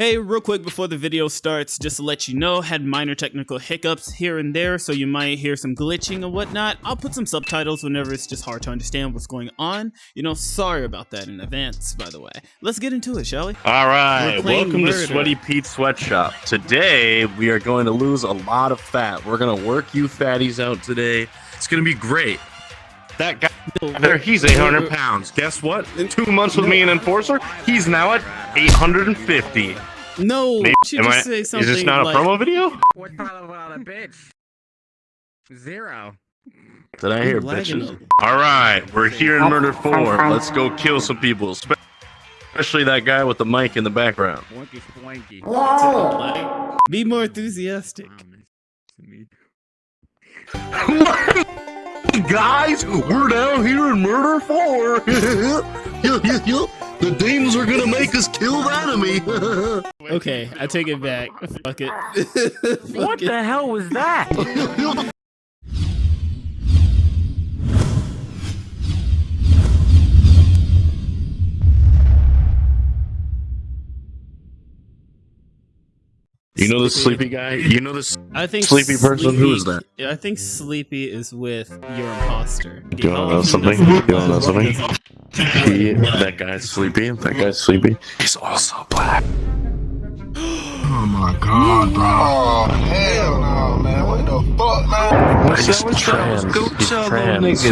Hey, real quick before the video starts, just to let you know, had minor technical hiccups here and there, so you might hear some glitching and whatnot. I'll put some subtitles whenever it's just hard to understand what's going on. You know, sorry about that in advance, by the way. Let's get into it, shall we? All right, welcome murder. to Sweaty Pete Sweatshop. Today we are going to lose a lot of fat. We're gonna work you fatties out today. It's gonna be great. That guy there, he's 800 pounds. Guess what? In two months with me and Enforcer, he's now at 850. No, Maybe- you should just I- say is something this not like, a promo video? What kind of a bitch? Zero. Did I hear bitches? All right, we're here in Murder 4. Let's go kill some people, especially that guy with the mic in the background. Wonky spwanky. Be more enthusiastic. Um, Guys, we're down here in Murder 4. the demons are gonna make us kill the enemy. Okay, I take it back. Fuck it. What the hell was that? You know the sleepy guy? You know this I think sleepy person? Who is that? I think Sleepy is with your imposter. Do you wanna know something? Do you wanna know something? He, that guy's sleepy. That guy's sleepy. He's also black. Oh my god, bro. Oh, hell no, man. What the fuck, man? He's trans. He's trans.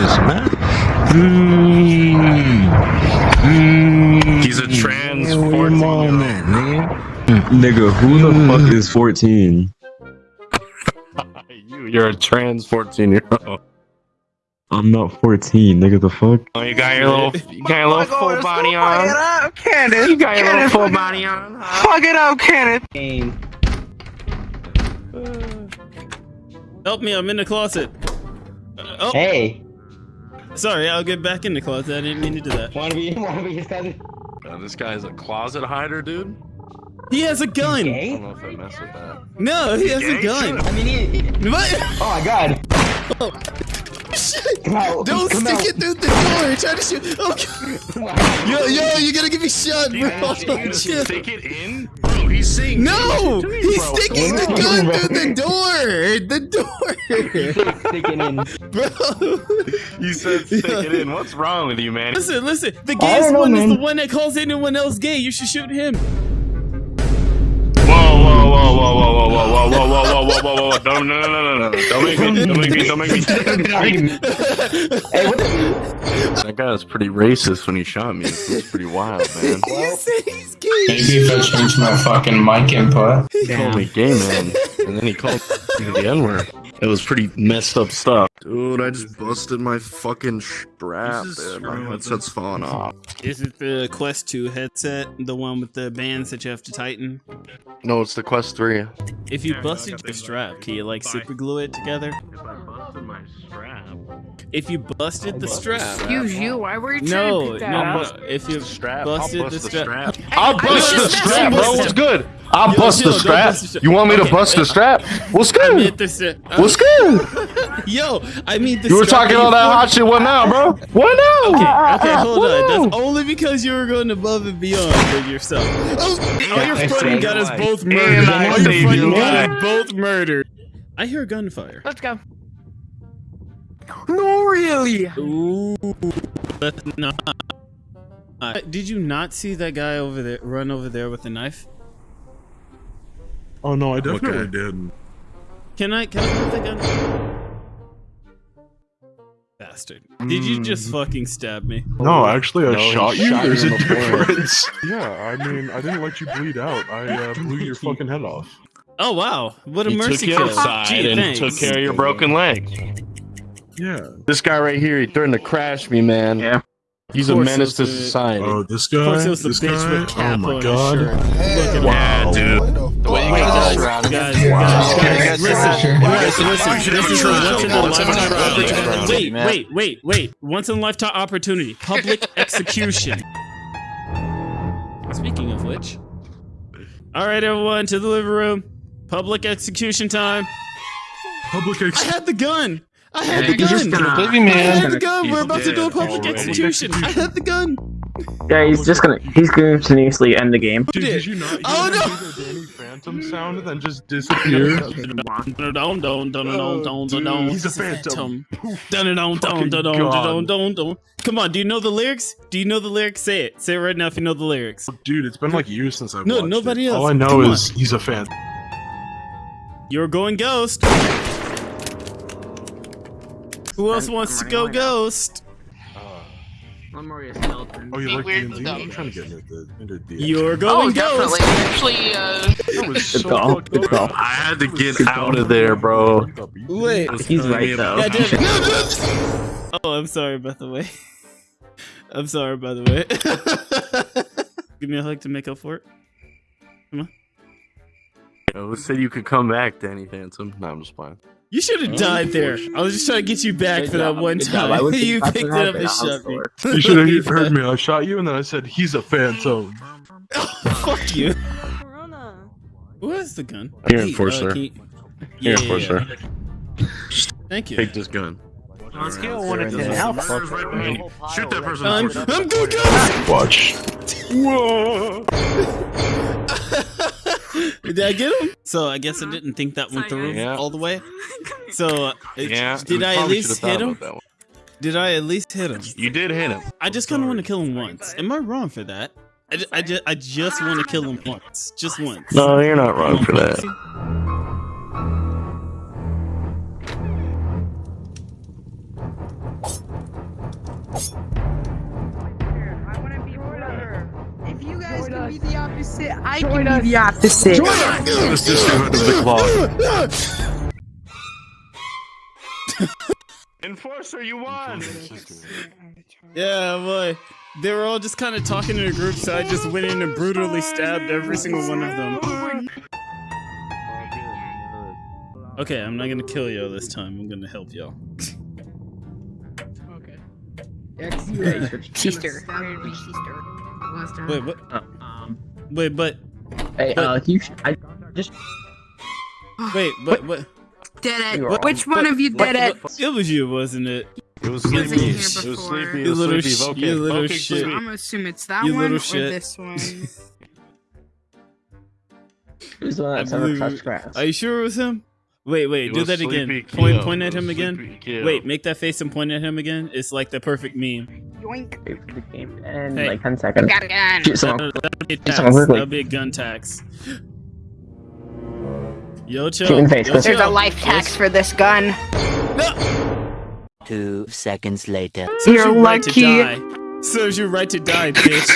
He's a trans mm. 14 year old. Mm. Nigga, who the mm. fuck is 14? You, you're a trans 14 year old. I'm not 14, nigga, the fuck? Oh, you got your little, you got your little full body on. Fuck it up, Kenneth. You got your little full body on. huh? Fuck it up, Kenneth. Help me, I'm in the closet. Uh, oh, Hey, sorry, I'll get back in the closet. I didn't mean to do that. wanna be wanna be his cousin? Uh, this guy's a closet hider, dude. He has a gun. I don't know if I mess with that. No, he has a gun. I mean, he, he- What? oh my god! Come out! Don't stick out. it through the door. Try to shoot. Oh, God. yo, yo, you're gonna get me shot, bro. Dude, Chill. stick it in? Bro, he's saying No, stick it to me, he's bro. sticking the gun through the door. The door, Sticking in. bro. You said stick it in. What's wrong with you, man? Listen, listen. The I gayest don't know, one is the one that calls anyone else gay. You should shoot him. Whoa, whoa, whoa, whoa, whoa, whoa, whoa, whoa, whoa, whoa, whoa, whoa, whoa, whoa, don't, no, no, no, no, no, don't make me, don't make me, don't make me. hey, what the? That guy was pretty racist when he shot me. It was pretty wild, man. You say he's gay. Maybe if I change my fucking mic input. He called me gay, man, and then he called me the N word. It was pretty messed up stuff. Dude, I just busted my fucking strap, dude. My headset's falling off. Is it the Quest 2 headset, the one with the bands that you have to tighten? No, it's the Quest 3. If you busted your strap, can you like super glue it together? If I busted my strap. If you busted the strap. Excuse you, why were you trying No, to no, pick that no. up? If you strap. busted I'll the bust strap. I'll bust the strap, messing bro. with What's him. good? I'll Yo, bust yo, the strap. bust the. You want me to Okay, bust the uh, strap? What's good? meant the strap. What's good? Yo, I mean the You were strap talking all that hot shit. What now, bro? What now? Okay, okay, hold on. Woo! That's only because you were going above and beyond with yourself. Oh, all your I fronting got us both murdered. All your saved fronting got us both murdered. I hear gunfire. Let's go. No, really. Ooh, that's not. Uh, Did you not see that guy over there run over there with a knife? Oh no, I definitely Okay. did. Can I can I move the gun? Bastard. Did you just fucking stab me? No, actually, I No, shot you. shot There's in a the difference. yeah, I mean, I didn't let you bleed out. I uh, blew your fucking head off. Oh wow, what a He mercy took you kill. outside Gee, and thanks. took care of your broken leg. Yeah. This guy right here, he threatened to crash me, man. Yeah. He's a menace to it was the- society. Oh, this Of course, guy. it was the This bitch guy. with cap oh my on god. his shirt. Look at yeah, that. dude. The way you Wait, guys- guys, Guys, Wow. guys, Okay, guys, guys, listen, sure. guys, listen. We should This is a a once in a Let's have a lifetime opportunity. Wait, wait, wait, wait. Once in a lifetime opportunity. Public execution. Speaking of which. All right, everyone, to the living room. Public execution time. Public execution I had the gun. I had the gun. gonna baby I had the gun. We're He's about to do a public already. execution. I had the gun. Yeah, he's just gonna he's gonna continuously end the game. Dude, did you not hear Oh, no! the Danny Phantom sound and then just disappear? He's a phantom. Come on, do you know the lyrics? Do you know the lyrics? Say it. Say it right now if you know the lyrics. Oh, dude, it's been like years since I've No, watched nobody it. else. All I know Come on. is he's a fan. You're going ghost. Who else wants to go ghost? One more is skeleton. Oh, you Be like weird DMZ? with I'm trying to get into the into the. You're Oh, going definitely. ghost. Actually, uh, That was Good so call. fucked Good I had to get out of there, bro. Wait. He's right though. Yeah, dude. Oh, I'm sorry, by the way. I'm sorry, by the way. Give me a hug to make up for it. Who said you could come back, Danny Phantom? No, I'm just playing. You should have died there. I was just trying to get you back Good for that job, one good job. I time. was you picked it up happened. and I'll shot me. You should have heard me. I shot you and then I said he's a phantom. Fuck you. Who has the gun? Here, Hey, Enforcer. uh, can you- Here, Yeah, yeah, Enforcer. yeah. Thank you. Take this gun. On a scale of 1 to 10, how murderers right behind you. Shoot that person. I'm, Enforcer. I'm good, guys. Watch. Whoa. Did I get him? So I guess I didn't think that went through Yeah. all the way. So uh, Yeah. did I at least hit him? about that one. Did I at least hit him? You did hit him. I just kind of want to kill him once. Am I wrong for that? I, I, ju- I just want to kill him once. Just once. No, you're not wrong for that. You guys can be the opposite, I can be the opposite. Let's just do it to the claw. Enforcer, you won. Yeah, boy. They were all just kind of talking in a group, so I just went in and brutally stabbed every single one of them. Okay, I'm not gonna kill y'all this time. I'm gonna help y'all. Okay. Sister. Last time. Wait, what? Um, Wait, but Hey, uh, you sh- I just wait, but what? Dead it. wrong. Which one of you did it? It was you, wasn't it? It was Wasn't sleepy. here It was before. sleepy. You little sleepy. sh- Voking. you little Voking shit. I'm gonna assume it's that You one or shit. this one. who's the one that's never believe- touched grass. Are you sure it was him? Wait, wait, It do that again. Sleepy Point, at him again. Sleepy Wait, make that face and point at him again. It's like the perfect meme. Yoink. Wait for the game and Hey. like 10 seconds. Got a gun. Shoot someone. That'll, that'll be a Shoot tax. someone quickly. That'll be a gun tax. Yo, chill. Shoot in the face, Yo, There's chill. a life tax for this gun. Two seconds later. You're you right to lucky. Die. Serves you right to die, bitch.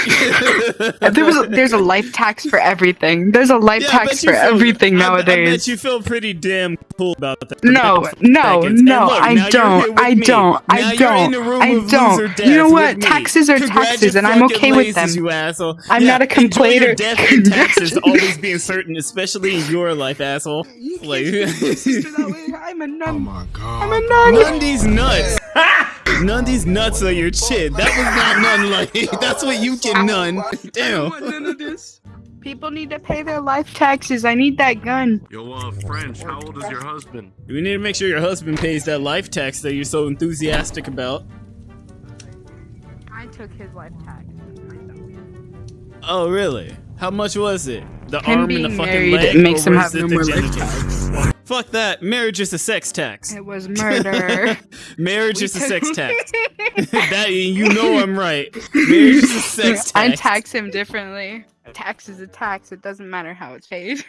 There was a, there's a life tax for everything. There's a life Yeah, tax for feel- everything I bet- I bet nowadays. you feel pretty damn cool about that. No, no, seconds. no, look, I now you're here don't, I me. don't, Now I you're don't, I don't. You know what? Taxes are taxes, and I'm okay with them. You asshole. I'm Yeah, not a enjoy your complainer. Death and taxes always being certain, especially in your life, asshole. Like, I'm a Oh my god. I'm a nun. none these nuts. None of these nuts are your chin. That was not none like. That's what you can none. Damn. none of this. People need to pay their life taxes. I need that gun. Yo, uh, French, how old is your husband? We need to make sure your husband pays that life tax that you're so enthusiastic about. I took his life tax. Oh, really? How much was it? The Him arm and the fucking married leg, makes or him have no the more life genitals? Fuck that. Marriage is a sex tax. It was murder. Marriage We is a sex tax. that you know I'm right. Marriage is a sex tax. I tax him differently. Tax is a tax. It doesn't matter how it's paid.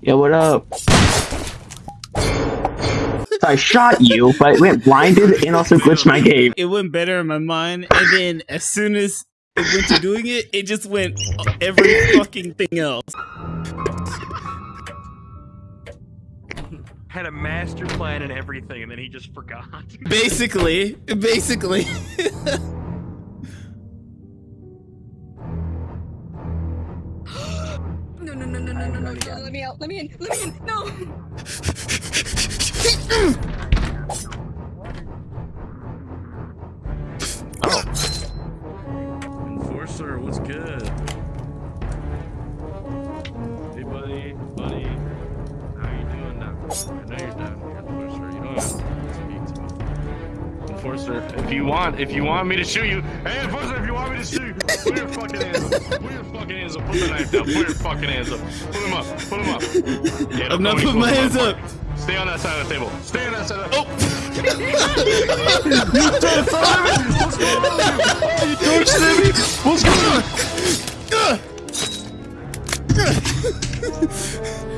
Yo, what up? So I shot you, but it went blinded and also glitched my game. It went better in my mind, and then as soon as it went to doing it, it just went every fucking thing else. Had a master plan and everything, and then he just forgot. Basically, basically. No, no, no, no, no, no, no, no. Let me out. Let me in. Let me in. No. Want, if you want me to shoot you, hey, Enforcer, if you want me to shoot you, put your fucking hands up. Put your fucking hands up. Put the knife down. Put your fucking hands up. Put them up. Put them up. Yeah, I'm don't not putting my hands of up. Stay on that side of the table. Stay on that side of the table. Oh. Don't stab me! What's going on?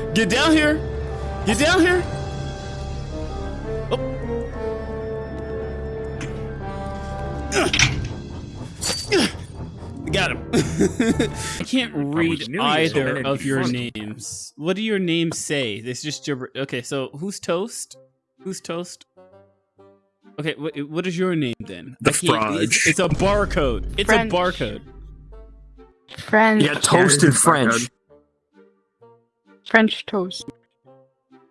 Get down here. Get down here. Got him. I can't read knew you either of your funny. names. What do your names say? This just gibber. Okay, so who's toast? Who's toast? Okay, what, what is your name then? The I can't- It's, it's a barcode. It's French. a barcode. French. Yeah, toasted French. French toast.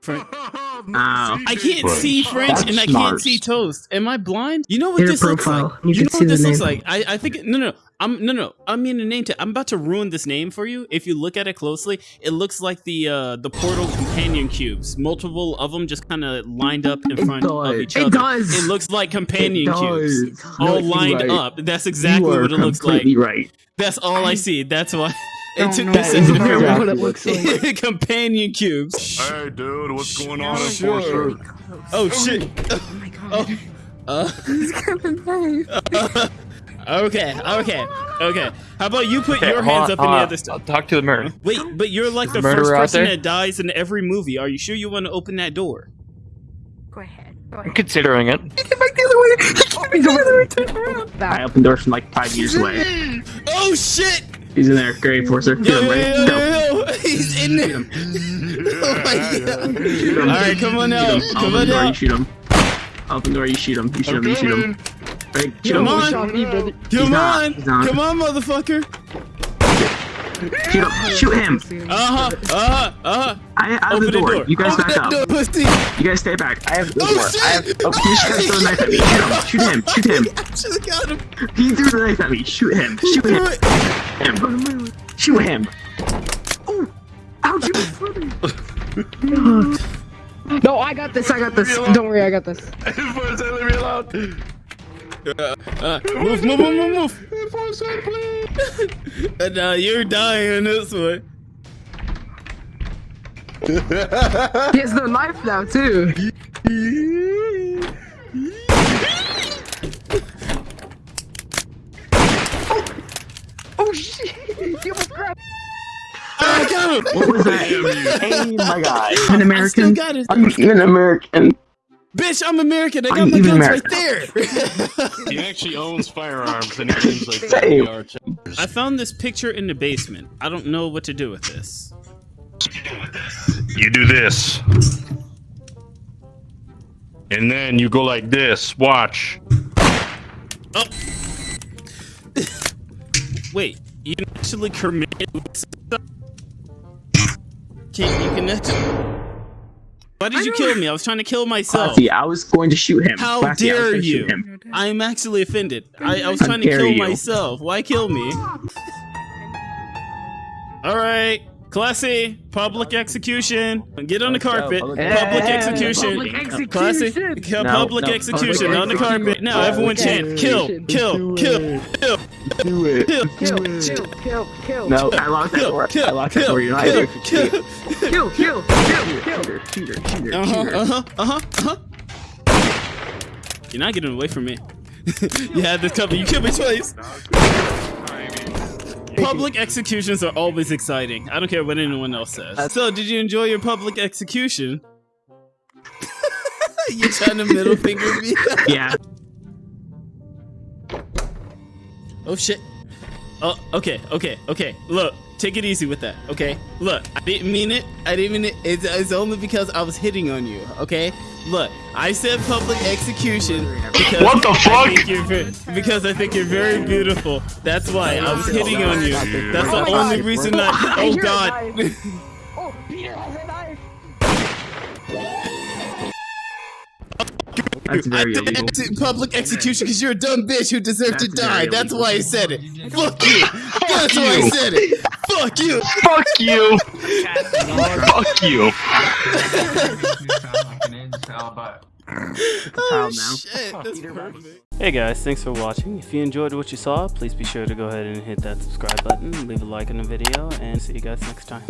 Fren- Ow. I can't see French That's and I can't smart. see toast. Am I blind? You know what Your this looks like? You You, can know see what this looks name. like? I, I think no no I'm no no I mean a name tag. I'm about to ruin this name for you. If you look at it closely, it looks like the uh the portal companion cubes. Multiple of them just kind of lined up in It front of does. each It other. It does. It looks like companion It cubes. does. All No, lined right. up. That's exactly what it looks like. right. That's all I see. That's why it took me a is to figure out what it looks like. companion cubes. Hey, dude, what's going on, Sure. Enforcer? Oh shit. Oh my god. Uh, He's gonna die. okay, okay, okay. How about you put Okay, your hold hands on, up in the hold other stuff? Talk to the mirror. Wait, but you're like the Murderer first person there? that dies in every movie. Are you sure you want to open that door? Go ahead. Go I'm considering it. I opened doors from like five years away. Oh shit! He's in there. Great, Forcer. Get Yo, him, yo, yo, yo, yo. He's in there. Oh my god. All right, come on now. Shoot him. Come Open on door, you shoot him. Open door, you shoot him. You shoot him, you shoot him. Ready? Shoot Come him. on. Come on. Come on, motherfucker. Shoot him. Shoot him. Uh huh. Uh huh. Uh huh. I I have Open the the door. door. You guys Open back up. door, pussy. You guys stay back. I have the Oh, door. shit. I have. Oh, he just throw the knife at me. Shoot him. Shoot him. Shoot him. Should've got him. He threw the knife at me. Shoot him. Shoot Do him. It. him. Shoot him. Oh, how'd you? No, I got this. I got this. Don't worry, I got this. Enforcer, leave me alone. Uh, move, move, move, move, move. Enforcer, please. And uh, you're dying this way. He has the knife now too. got him. What was that? hey, oh my guy. I'm an I still American. got it. I'm even American. Bitch, I'm American. I got I'm my even guns right there. He actually owns firearms and he claims like Same. they are too. I found this picture in the basement. I don't know what to do with this. You do this. And then you go like this. Watch. Oh. Wait, you can actually commit. Can you can actually? Why did you kill me? I was trying to kill myself. Classy, I was going to shoot him. How Classy, dare gonna you? I'm actually offended. I, I was How trying to kill you. myself. Why kill me? All right, classy public execution. Get on the carpet. Public execution. Public Classy. execution. Kill public execution on the carpet. Now everyone chant. Kill, kill, kill, kill, Do it. kill, Kill, kill, kill, kill. No, I locked that door. kill, I locked that door. You're not kill, kill. kill, kill, kill, kill. Shooter, shooter, shooter, Uh huh. shooter. Uh huh. Uh huh. Uh huh. You're not getting away from me. you had this cover. You killed me twice. Public executions are always exciting. I don't care what anyone else says. So, did you enjoy your public execution? you trying to middle finger me? Yeah. Oh shit. Oh, okay, okay, okay. Look, take it easy with that, okay? Look, I didn't mean it. I didn't mean it. It's, it's only because I was hitting on you, okay? Look, I said public execution because What the I fuck? think you're because I think you're very beautiful. That's why I was hitting on you. That's the only reason I. I Oh God. That's I very said illegal. ex- public execution because you're a dumb bitch who deserved to die. That's illegal. why I said it. Fuck you. That's why I said it. Fuck you. Fuck you. Fuck you. oh shit, that's Peter perfect. Hey guys, thanks for watching. If you enjoyed what you saw, please be sure to go ahead and hit that subscribe button, leave a like on the video, and see you guys next time.